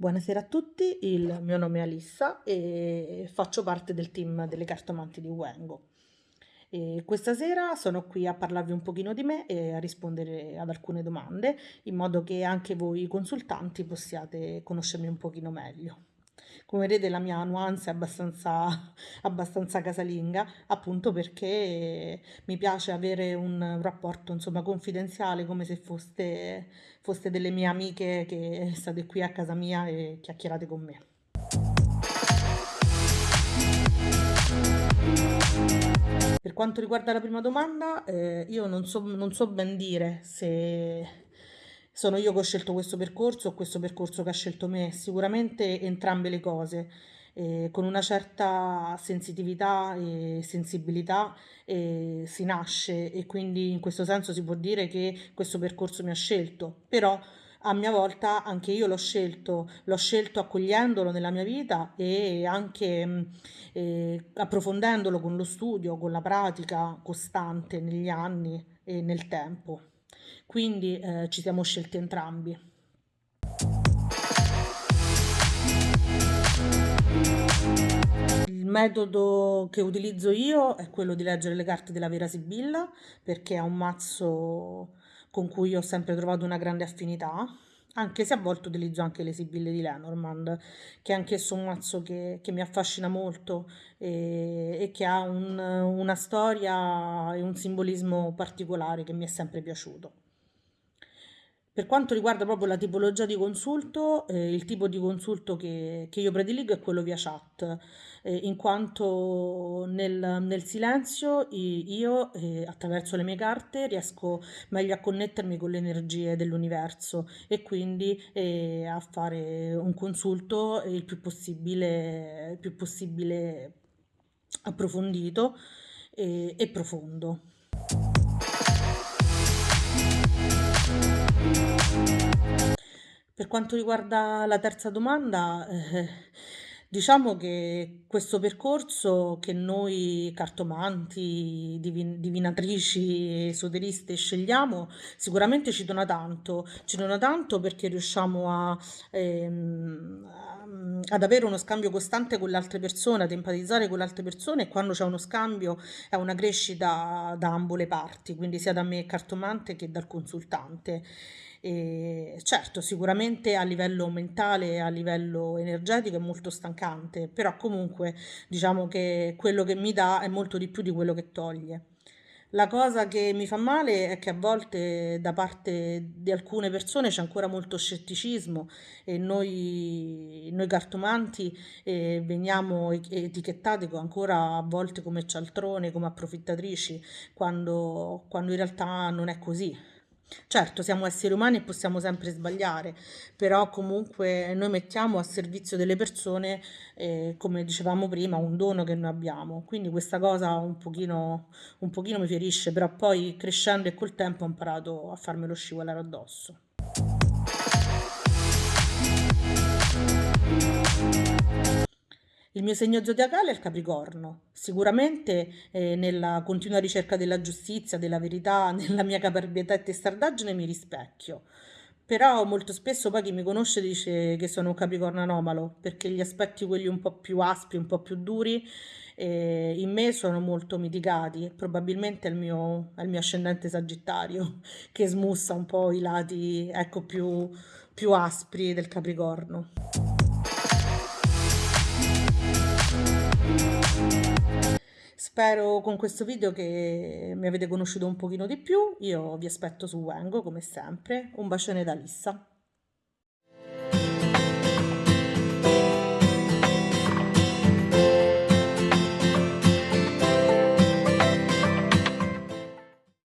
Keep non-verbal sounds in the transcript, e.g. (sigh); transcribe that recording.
Buonasera a tutti, il mio nome è Alissa e faccio parte del team delle cartomanti di Wengo. E questa sera sono qui a parlarvi un pochino di me e a rispondere ad alcune domande in modo che anche voi consultanti possiate conoscermi un pochino meglio. Come vedete la mia nuance è abbastanza, (laughs) abbastanza casalinga, appunto perché mi piace avere un rapporto insomma confidenziale come se foste, foste delle mie amiche che state qui a casa mia e chiacchierate con me. Per quanto riguarda la prima domanda, eh, io non so, non so ben dire se sono io che ho scelto questo percorso o questo percorso che ha scelto me, sicuramente entrambe le cose, eh, con una certa sensitività e sensibilità eh, si nasce e quindi in questo senso si può dire che questo percorso mi ha scelto, però a mia volta anche io l'ho scelto, l'ho scelto accogliendolo nella mia vita e anche mm, eh, approfondendolo con lo studio, con la pratica costante negli anni e nel tempo quindi eh, ci siamo scelti entrambi. Il metodo che utilizzo io è quello di leggere le carte della Vera Sibilla perché è un mazzo con cui ho sempre trovato una grande affinità anche se a volte utilizzo anche le sibille di Lenormand, che è anch'esso un mazzo che, che mi affascina molto e, e che ha un, una storia e un simbolismo particolare che mi è sempre piaciuto. Per quanto riguarda proprio la tipologia di consulto, eh, il tipo di consulto che, che, io prediligo è quello via chat, eh, in quanto nel, nel silenzio io eh, attraverso le mie carte riesco meglio a connettermi con le energie dell'universo e quindi eh, a fare un consulto il più possibile, il più possibile approfondito e, e profondo. Per quanto riguarda la terza domanda, eh, diciamo che questo percorso che noi cartomanti, divin divinatrici, esoteriste scegliamo sicuramente ci dona tanto, ci dona tanto perché riusciamo a, ehm, ad avere uno scambio costante con le altre persone, ad empatizzare con le altre persone e quando c'è uno scambio è una crescita da ambo le parti, quindi sia da me cartomante che dal consultante. E certo, sicuramente a livello mentale, a livello energetico è molto stancante, però comunque diciamo che quello che mi dà è molto di più di quello che toglie. La cosa che mi fa male è che a volte da parte di alcune persone c'è ancora molto scetticismo e noi, noi cartomanti eh, veniamo etichettati ancora a volte come cialtrone, come approfittatrici, quando, quando in realtà non è così. Certo, siamo esseri umani e possiamo sempre sbagliare, però comunque noi mettiamo a servizio delle persone, eh, come dicevamo prima, un dono che noi abbiamo. Quindi questa cosa un pochino, un pochino mi ferisce, però poi crescendo e col tempo ho imparato a farmelo scivolare addosso. Il mio segno zodiacale è il Capricorno. Sicuramente eh, nella continua ricerca della giustizia, della verità, (laughs) nella mia caparbietà e testardaggine mi rispecchio. Però molto spesso poi chi mi conosce dice che sono un Capricorno anomalo, perché gli aspetti quelli un po' più aspri, un po' più duri, eh, in me sono molto mitigati. Probabilmente è il mio, è il mio ascendente Sagittario (laughs) che smussa un po' i lati ecco, più, più aspri del Capricorno. Spero con questo video che mi avete conosciuto un pochino di più, io vi aspetto su Wengo come sempre, un bacione da Lissa.